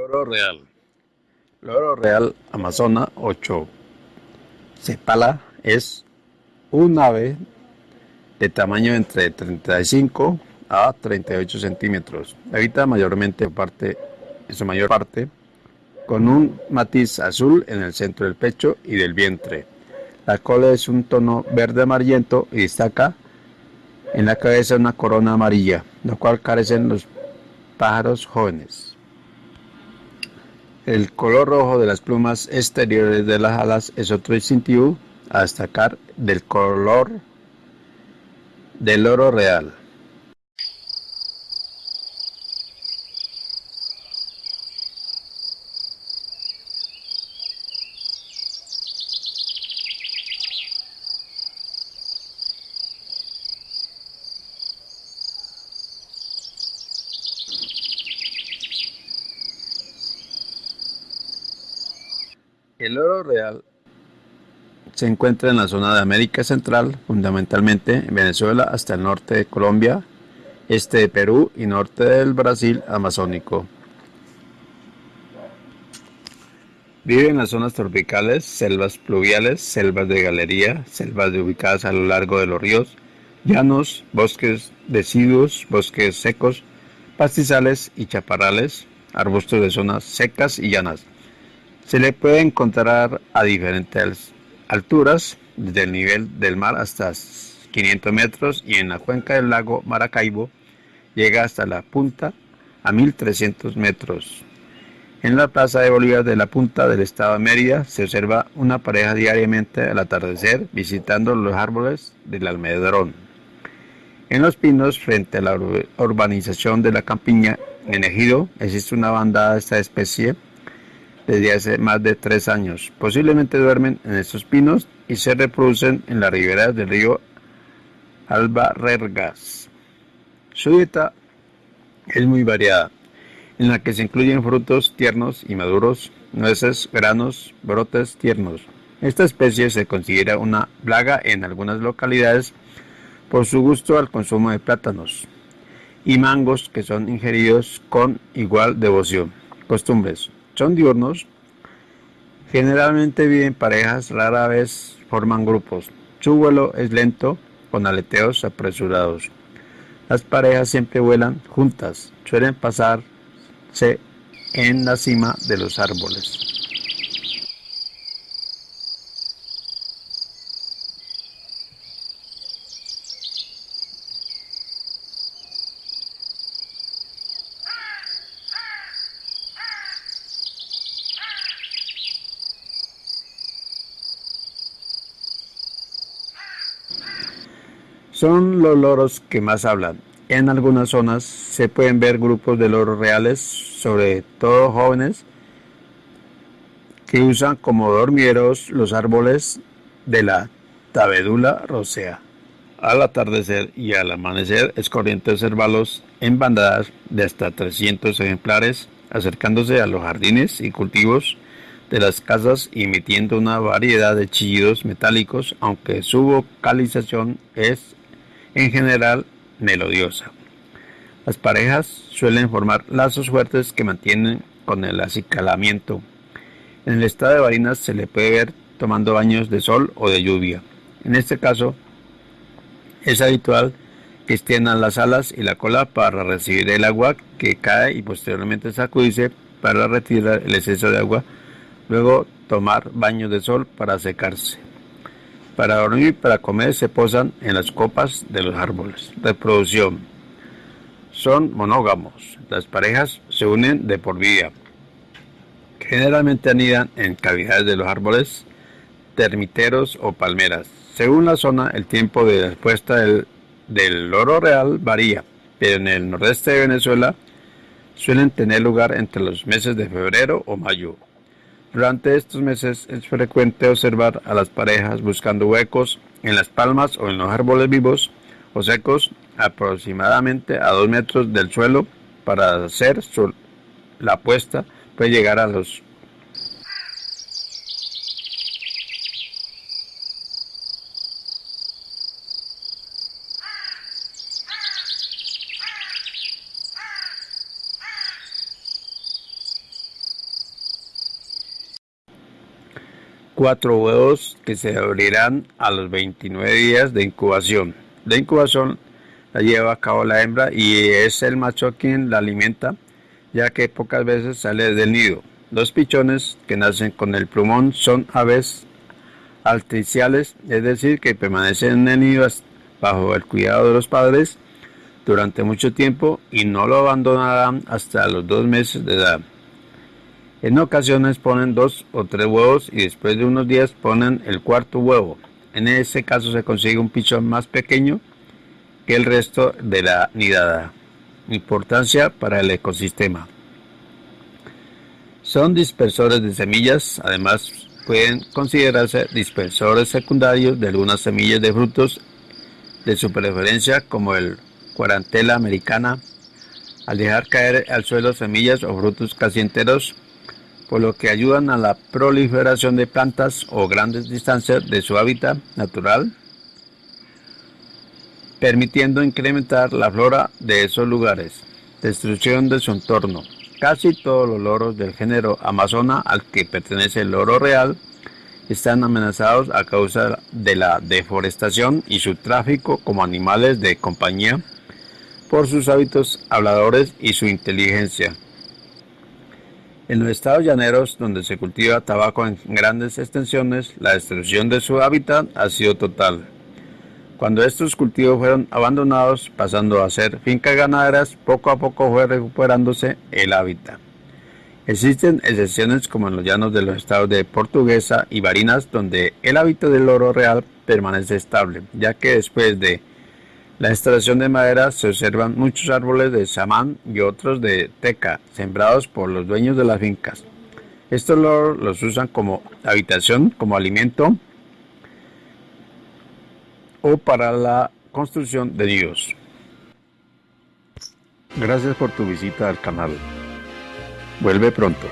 Loro real. Loro real amazona 8 cepala es un ave de tamaño entre 35 a 38 centímetros. Habita mayormente parte, en su mayor parte con un matiz azul en el centro del pecho y del vientre. La cola es un tono verde amarillento y destaca en la cabeza una corona amarilla, lo cual carecen los pájaros jóvenes. El color rojo de las plumas exteriores de las alas es otro distintivo a destacar del color del oro real. El oro real se encuentra en la zona de América Central, fundamentalmente en Venezuela hasta el norte de Colombia, este de Perú y norte del Brasil amazónico. Vive en las zonas tropicales, selvas pluviales, selvas de galería, selvas ubicadas a lo largo de los ríos, llanos, bosques deciduos, bosques secos, pastizales y chaparrales, arbustos de zonas secas y llanas. Se le puede encontrar a diferentes alturas, desde el nivel del mar hasta 500 metros y en la cuenca del lago Maracaibo llega hasta la punta a 1300 metros. En la plaza de Bolívar de la punta del estado de Mérida se observa una pareja diariamente al atardecer visitando los árboles del almedrón. En los pinos, frente a la urbanización de la campiña en Ejido, existe una bandada de esta especie desde hace más de tres años. Posiblemente duermen en estos pinos y se reproducen en las riberas del río Albarrergas. Su dieta es muy variada, en la que se incluyen frutos tiernos y maduros, nueces, granos, brotes tiernos. Esta especie se considera una plaga en algunas localidades por su gusto al consumo de plátanos y mangos que son ingeridos con igual devoción. Costumbres. Son diurnos, generalmente viven parejas, rara vez forman grupos. Su vuelo es lento, con aleteos apresurados. Las parejas siempre vuelan juntas, suelen pasarse en la cima de los árboles. Son los loros que más hablan. En algunas zonas se pueden ver grupos de loros reales, sobre todo jóvenes, que usan como dormieros los árboles de la tabedula rosea. Al atardecer y al amanecer es corriente observarlos en bandadas de hasta 300 ejemplares acercándose a los jardines y cultivos de las casas emitiendo una variedad de chillidos metálicos, aunque su vocalización es en general melodiosa. Las parejas suelen formar lazos fuertes que mantienen con el acicalamiento. En el estado de Barinas se le puede ver tomando baños de sol o de lluvia. En este caso, es habitual que extiendan las alas y la cola para recibir el agua que cae y posteriormente sacudirse para retirar el exceso de agua, luego tomar baños de sol para secarse. Para dormir y para comer se posan en las copas de los árboles. Reproducción. Son monógamos. Las parejas se unen de por vida. Generalmente anidan en cavidades de los árboles, termiteros o palmeras. Según la zona, el tiempo de respuesta del, del loro real varía, pero en el nordeste de Venezuela suelen tener lugar entre los meses de febrero o mayo. Durante estos meses es frecuente observar a las parejas buscando huecos en las palmas o en los árboles vivos o secos aproximadamente a dos metros del suelo para hacer la puesta puede llegar a los cuatro huevos que se abrirán a los 29 días de incubación. La incubación la lleva a cabo la hembra y es el macho quien la alimenta, ya que pocas veces sale del nido. Los pichones que nacen con el plumón son aves altriciales, es decir, que permanecen en el nido bajo el cuidado de los padres durante mucho tiempo y no lo abandonarán hasta los dos meses de edad. En ocasiones ponen dos o tres huevos y después de unos días ponen el cuarto huevo. En ese caso se consigue un pichón más pequeño que el resto de la nidada. Importancia para el ecosistema. Son dispersores de semillas, además pueden considerarse dispersores secundarios de algunas semillas de frutos de su preferencia como el cuarantela americana, al dejar caer al suelo semillas o frutos casi enteros, por lo que ayudan a la proliferación de plantas o grandes distancias de su hábitat natural, permitiendo incrementar la flora de esos lugares. Destrucción de su entorno. Casi todos los loros del género Amazona al que pertenece el loro real están amenazados a causa de la deforestación y su tráfico como animales de compañía por sus hábitos habladores y su inteligencia. En los estados llaneros, donde se cultiva tabaco en grandes extensiones, la destrucción de su hábitat ha sido total. Cuando estos cultivos fueron abandonados, pasando a ser fincas ganaderas, poco a poco fue recuperándose el hábitat. Existen excepciones como en los llanos de los estados de Portuguesa y Barinas, donde el hábitat del oro real permanece estable, ya que después de la extracción de madera se observan muchos árboles de samán y otros de teca, sembrados por los dueños de las fincas. Estos los usan como habitación, como alimento o para la construcción de nidos. Gracias por tu visita al canal. Vuelve pronto.